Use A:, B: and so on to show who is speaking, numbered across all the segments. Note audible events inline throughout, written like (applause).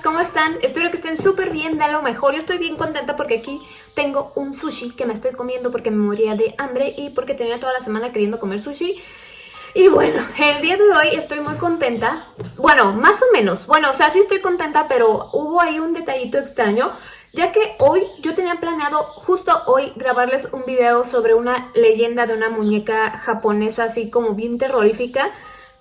A: ¿cómo están? Espero que estén súper bien, de lo mejor. Yo estoy bien contenta porque aquí tengo un sushi que me estoy comiendo porque me moría de hambre y porque tenía toda la semana queriendo comer sushi. Y bueno, (laughs) el día de hoy estoy muy contenta. Bueno, más o menos. Bueno, o sea, sí estoy contenta, pero hubo ahí un detallito extraño. Ya que hoy yo tenía planeado justo hoy grabarles un video sobre una leyenda de una muñeca japonesa así como bien terrorífica.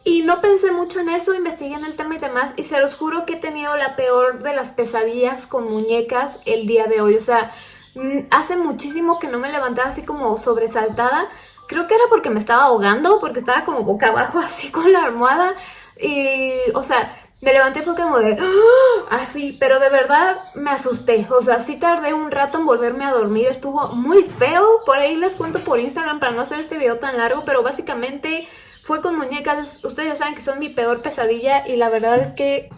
A: Y no pensé mucho en eso, investigué en el tema y demás y se los juro que he tenido la peor de las pesadillas con muñecas el día de hoy. O sea, mm, hace muchísimo que no me levantaba así como sobresaltada. Creo que era porque me estaba ahogando, porque estaba como boca abajo (laughs) así con la almohada. Y, o sea, me levanté fue como de ¡Ah! así, pero de verdad me asusté. O sea, sí tardé un rato en volverme a dormir, estuvo muy feo. Por ahí les cuento por Instagram para no hacer este video tan largo, pero básicamente fue con muñecas, ustedes ya saben que son mi peor pesadilla y la verdad es que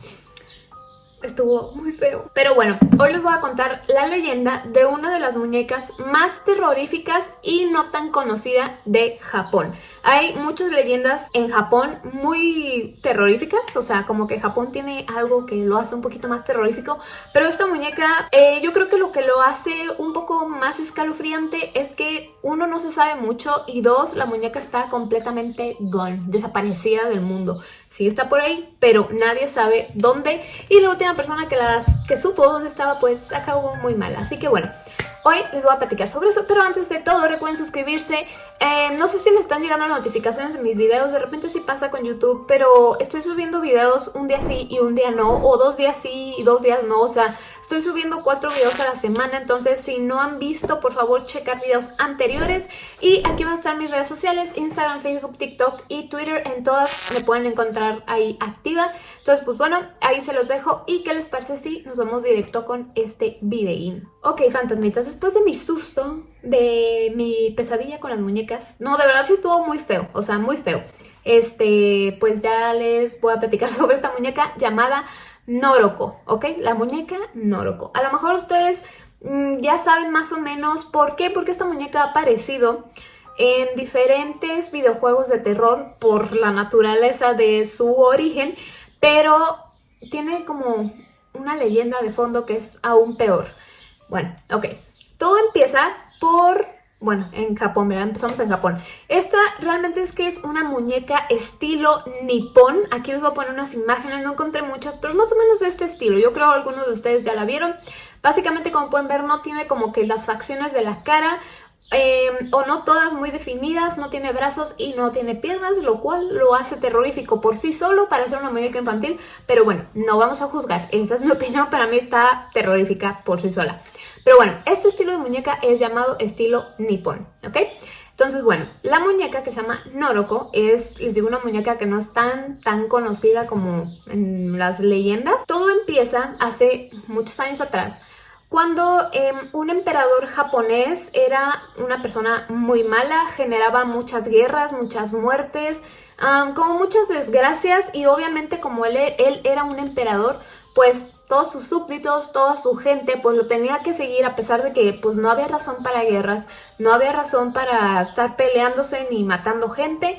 A: estuvo muy feo. Pero bueno, hoy les voy a contar la leyenda de una de las muñecas más terroríficas y no tan conocida de Japón. Hay muchas leyendas en Japón muy terroríficas, o sea, como que Japón tiene algo que lo hace un poquito más terrorífico, pero esta muñeca, eh, yo creo que lo que lo hace un poco más escalofriante es que uno no se sabe mucho y dos, la muñeca está completamente gone, desaparecida del mundo sí está por ahí, pero nadie sabe dónde. Y la última persona que, las, que supo dónde estaba, pues acabó muy mal. Así que bueno, hoy les voy a platicar sobre eso. Pero antes de todo, recuerden suscribirse. Eh, no sé si les están llegando las notificaciones de mis videos. De repente sí pasa con YouTube, pero estoy subiendo videos un día sí y un día no. O dos días sí y dos días no. O sea, Estoy subiendo cuatro videos a la semana, entonces si no han visto, por favor checar videos anteriores. Y aquí van a estar mis redes sociales, Instagram, Facebook, TikTok y Twitter. En todas me pueden encontrar ahí activa. Entonces, pues bueno, ahí se los dejo. ¿Y qué les parece si nos vamos directo con este videín? Ok, fantasmitas, después de mi susto, de mi pesadilla con las muñecas, no, de verdad sí estuvo muy feo, o sea, muy feo. Este, pues ya les voy a platicar (laughs) sobre esta muñeca llamada Noroko, ¿ok? La muñeca Noroko. A lo mejor ustedes mm, ya saben más o menos por qué, porque esta muñeca ha aparecido en diferentes videojuegos de terror por la naturaleza de su origen, pero tiene como una leyenda de fondo que es aún peor. Bueno, ok. Todo empieza por bueno, en Japón, ¿verdad? Empezamos en Japón. Esta realmente es que es una muñeca estilo nipón. Aquí les voy a poner unas imágenes, no encontré muchas, pero más o menos de este estilo. Yo creo que algunos de ustedes ya la vieron. Básicamente, como pueden ver, no tiene como que las facciones de la cara, em, o no todas muy definidas, no tiene brazos y no tiene piernas, lo cual lo hace terrorífico por sí solo para ser una muñeca infantil, pero bueno, no vamos a juzgar, esa es mi (laughs) opinión, para mí está terrorífica por sí sola. Pero bueno, este estilo de muñeca es llamado estilo nippon, ¿ok? Entonces, bueno, la muñeca que se llama Noroko es, les digo, una muñeca que no es tan, tan conocida como en las leyendas. Todo empieza hace muchos años atrás, cuando em, un emperador japonés era una persona muy mala, generaba muchas guerras, muchas muertes, como muchas desgracias y obviamente como él, era un emperador, pues todos sus súbditos, toda su gente, pues lo tenía que seguir a pesar de que pues no había razón para guerras, no había razón para estar peleándose ni matando gente.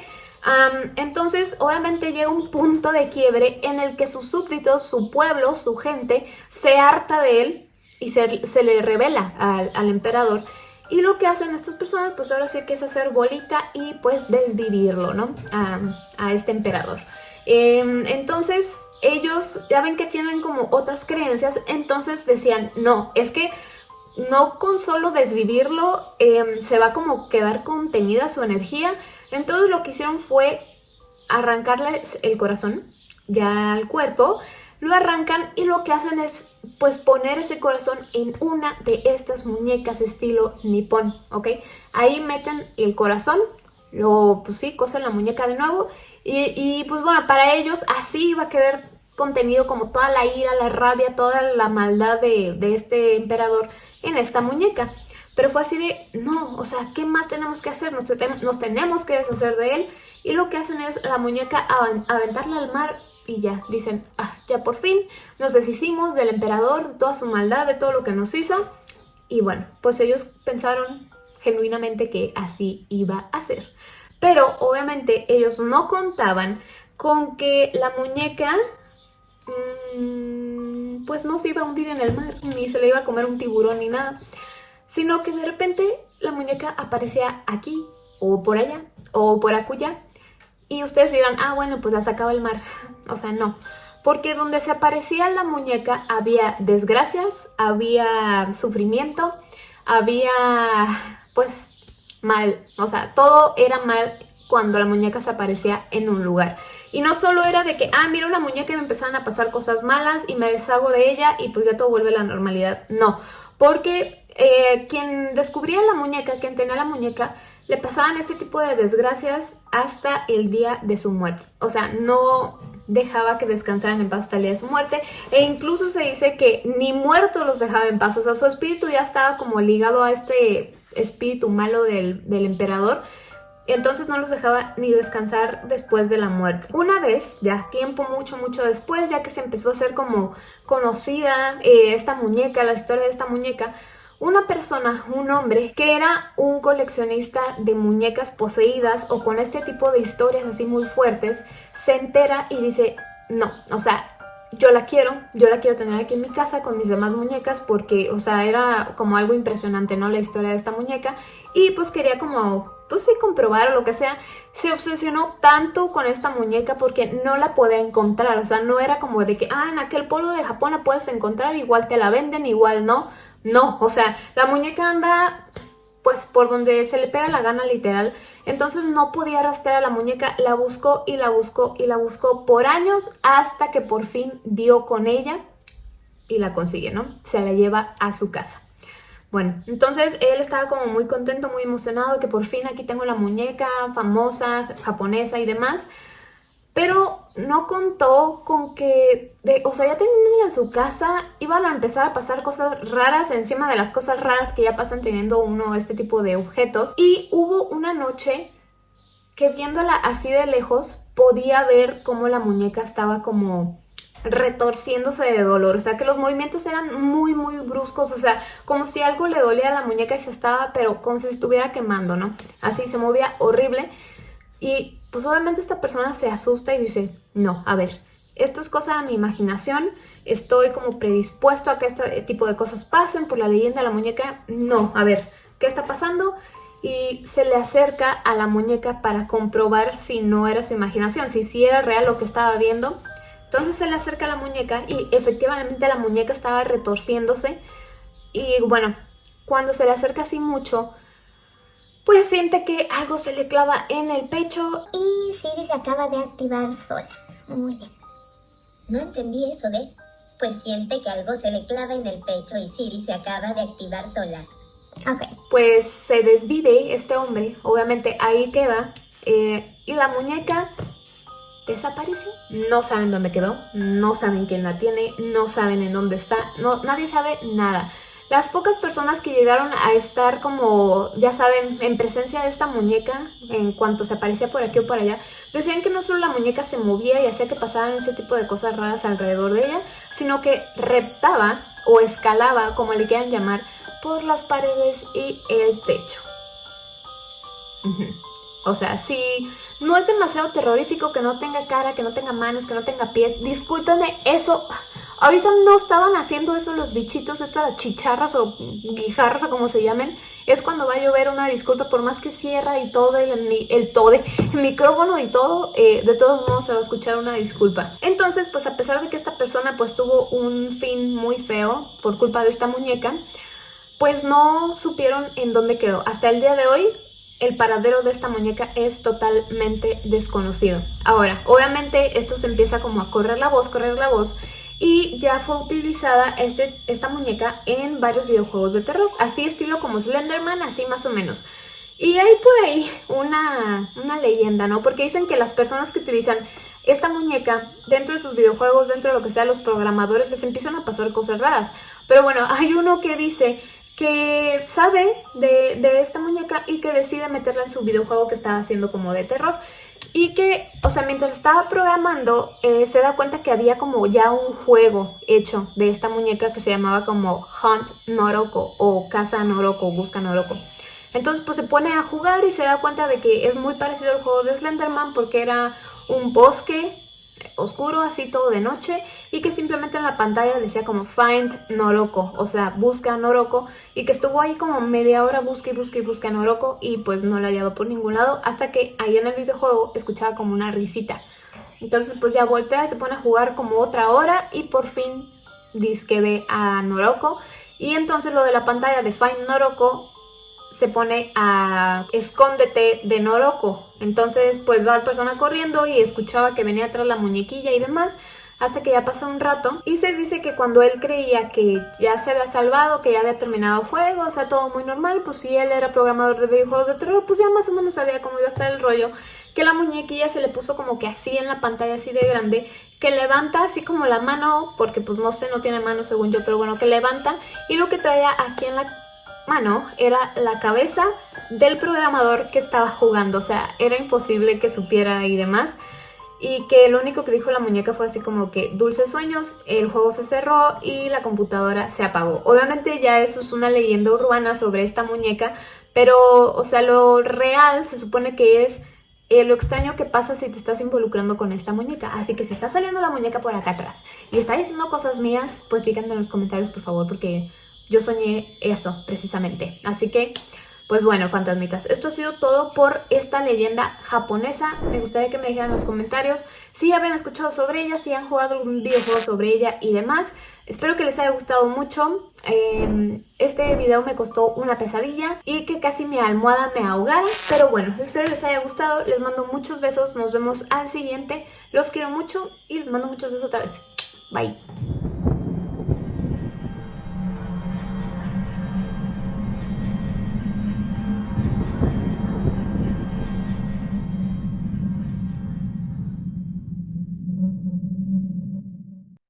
A: entonces, obviamente llega un punto de quiebre en el que sus súbditos, su pueblo, su gente, se harta de él y se, le revela al, emperador. Y lo que hacen estas personas, pues ahora sí que es hacer bolita y pues desvivirlo, ¿no? A, este emperador. Em, entonces, ellos ya ven que tienen como otras creencias, entonces decían, no, es que no con solo desvivirlo em, se va como quedar contenida su energía. Entonces lo que hicieron fue arrancarle el corazón ya al cuerpo, lo arrancan y lo que hacen es pues poner ese corazón en una de estas muñecas estilo nipón, ¿ok? Ahí meten el corazón, lo pues sí, cosen la muñeca de nuevo y, pues bueno, para ellos así va a quedar contenido como toda la ira, la rabia, toda la maldad de, este emperador en esta muñeca. Pero fue así de, no, o sea, ¿qué más tenemos que hacer? Nos, tenemos que deshacer de él. Y lo que hacen es la muñeca aventarla al mar y ya, dicen, ah, ya por fin nos deshicimos del emperador, de toda su maldad, de todo lo que nos hizo. Y bueno, pues ellos pensaron genuinamente que así iba a ser. Pero obviamente ellos no contaban con que la muñeca mm, pues no se iba a hundir en el mar, ni se le iba a comer un tiburón ni nada, sino que de repente la muñeca aparecía aquí, o por allá, o por acuya, y ustedes dirán, ah bueno, pues la sacaba el mar, o sea, no, porque donde se aparecía la muñeca había desgracias, había sufrimiento, había pues mal, o sea, todo era mal cuando la muñeca se aparecía en un lugar. Y no solo era de que, ah, mira una muñeca y me empezaban a pasar cosas malas y me deshago de ella y pues ya todo vuelve a la normalidad. No, porque eh, quien descubría la muñeca, quien tenía la muñeca, le pasaban este tipo de desgracias hasta el día de su muerte. O sea, no dejaba que descansaran en paz hasta el día de su muerte e incluso se dice que ni muertos los dejaba en paz. O sea, su espíritu ya estaba como ligado a este espíritu malo del, del emperador entonces no los dejaba ni descansar después de la muerte. Una vez, ya tiempo mucho, mucho después, ya que se empezó a hacer como conocida eh, esta muñeca, la historia de esta muñeca, una persona, un hombre, que era un coleccionista de muñecas poseídas o con este tipo de historias así muy fuertes, se entera y dice, no, o sea, yo la quiero, yo la quiero tener aquí en mi casa con mis demás muñecas porque, o sea, era como algo impresionante, ¿no? La historia de esta muñeca y pues quería como, pues sí, comprobar o lo que sea. Se obsesionó tanto con esta muñeca porque no la podía encontrar, o sea, no era como de que, ah, en aquel polo de Japón la puedes encontrar, igual te la venden, igual no. No, o sea, la muñeca anda pues por donde se le pega la gana literal. Entonces no podía rastrear a la muñeca, la buscó y la buscó y la buscó por años hasta que por fin dio con ella y la consigue, ¿no? Se la lleva a su casa. Bueno, entonces él estaba como muy contento, muy emocionado que por fin aquí tengo la muñeca famosa, japonesa y demás. Pero no contó con que, de, o sea, ya teniendo en su casa, iban a empezar a pasar cosas raras encima de las cosas raras que ya pasan teniendo uno este tipo de objetos. Y hubo una noche que viéndola así de lejos, podía ver cómo la muñeca estaba como retorciéndose de dolor, o sea que los movimientos eran muy muy bruscos, o sea, como si algo le dolía a la muñeca y se estaba, pero como si estuviera quemando, ¿no? Así se movía horrible y pues obviamente esta persona se asusta y dice, no, a ver, esto es cosa de mi imaginación, estoy como predispuesto a que este tipo de cosas pasen por la leyenda de la muñeca, no, a ver, ¿qué está pasando? Y se le acerca a la muñeca para comprobar si no era su imaginación, si sí era real lo que estaba viendo. Entonces se le acerca a la muñeca y efectivamente la muñeca estaba retorciéndose y bueno, cuando se le acerca así mucho, pues siente que algo se le clava en el pecho
B: y Siri se acaba de activar sola. Muy bien. No entendí eso de... Pues siente que algo se le clava en el pecho y Siri se acaba de activar sola.
A: Ok, pues se desvive este hombre, obviamente ahí queda, eh, y la muñeca desapareció. No saben dónde quedó, no saben quién la tiene, no saben en dónde está, no, nadie sabe nada. Las pocas personas que llegaron a estar como, ya saben, en presencia de esta muñeca, en cuanto se aparecía por aquí o por allá, decían que no solo la muñeca se movía y hacía que pasaran ese tipo de cosas raras alrededor de ella, sino que reptaba o escalaba, como le quieran llamar, por las paredes y el techo. O sea, si no es demasiado terrorífico que no tenga cara, que no tenga manos, que no tenga pies, discúlpeme, eso Ahorita no estaban haciendo eso los bichitos, estas las chicharras o guijarras o como se llamen. Es cuando va a llover una disculpa, por más que cierra y todo, el, el el micrófono y todo, eh, de todos modos se va a escuchar una disculpa. Entonces, pues a pesar de que esta persona pues tuvo un fin muy feo por culpa de esta muñeca, pues no supieron en dónde quedó. Hasta el día de hoy el paradero de esta muñeca es totalmente desconocido. Ahora, obviamente esto se empieza como a correr la voz, correr la voz y ya fue utilizada este, esta muñeca en varios videojuegos de terror, así estilo como Slenderman, así más o menos. Y hay por ahí una, una, leyenda, ¿no? Porque dicen que las personas que utilizan esta muñeca dentro de sus videojuegos, dentro de lo que sea, los programadores les empiezan a pasar cosas raras. Pero bueno, hay uno que dice que sabe de, de esta muñeca y que decide meterla en su videojuego que estaba haciendo como de terror. Y que, o sea, mientras estaba programando, eh, se da cuenta que había como ya un juego hecho de esta muñeca que se llamaba como Hunt Noroko o Casa Noroko, Busca Noroko. Entonces pues se pone a jugar y se da cuenta de que es muy parecido al juego de Slenderman porque era un bosque oscuro, así todo de noche, y que simplemente en la pantalla decía como Find Noroko, o sea, busca Noroko, y que estuvo ahí como media hora busca y busca y busca Noroko, y pues no la hallaba por ningún lado, hasta que ahí en el videojuego escuchaba como una risita. Entonces pues ya voltea, se pone a jugar como otra hora, y por fin dice que ve a Noroko, y entonces lo de la pantalla de Find Noroko se pone a escóndete de Noroko. Entonces pues va la persona corriendo y escuchaba que venía atrás la muñequilla y demás hasta que ya pasó un rato y se dice que cuando él creía que ya se había salvado, que ya había terminado el juego, o sea, todo muy normal, pues si él era programador de videojuegos de terror, pues ya más o menos sabía cómo iba a estar el rollo, que la muñequilla se le puso como que así en la pantalla, así de grande, que levanta así como la mano, porque pues no sé, no tiene mano según yo, pero bueno, que levanta y lo que traía aquí en la mano era la cabeza del programador que estaba jugando, o sea, era imposible que supiera y demás. Y que lo único que dijo la muñeca fue así como que dulces sueños, el juego se cerró y la computadora se apagó. Obviamente ya eso es una leyenda urbana sobre esta muñeca, pero, o sea, lo real se supone que es eh, lo extraño que pasa si te estás involucrando con esta muñeca. Así que si está saliendo la muñeca por acá atrás y está diciendo cosas mías, pues díganme en los comentarios, por favor, porque yo soñé eso, precisamente. Así que, pues bueno, fantasmitas, esto ha sido todo por esta leyenda japonesa. Me gustaría que me dijeran en los comentarios si habían escuchado sobre ella, si han jugado algún videojuego sobre ella y demás. Espero que les haya gustado mucho. Em, este video me costó una pesadilla y que casi mi almohada me ahogara. Pero bueno, espero les haya gustado. Les mando muchos besos. Nos vemos al siguiente. Los quiero mucho y les mando muchos besos otra vez. Bye.